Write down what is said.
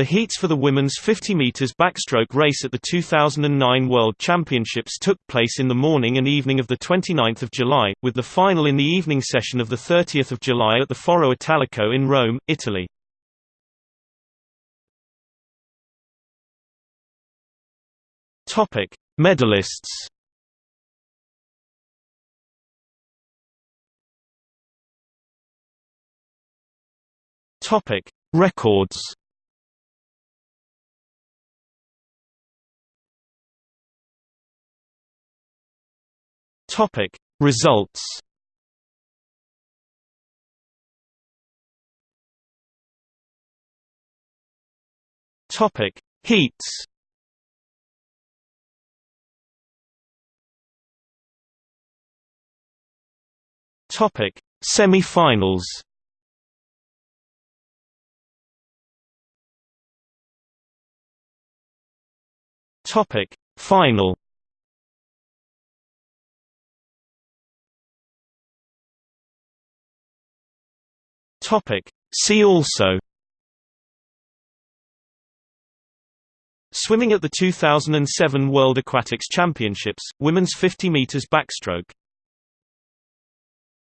The heats for the women's 50 meters backstroke race at the 2009 World Championships took place in the morning and evening of the 29th of July, with the final in the evening session of the 30th of July at the Foro Italico in Rome, Italy. Medalists. Records. Topic. Results Topic. Heats Topic. Semi-finals Topic. Final Topic. See also Swimming at the 2007 World Aquatics Championships, women's 50 meters backstroke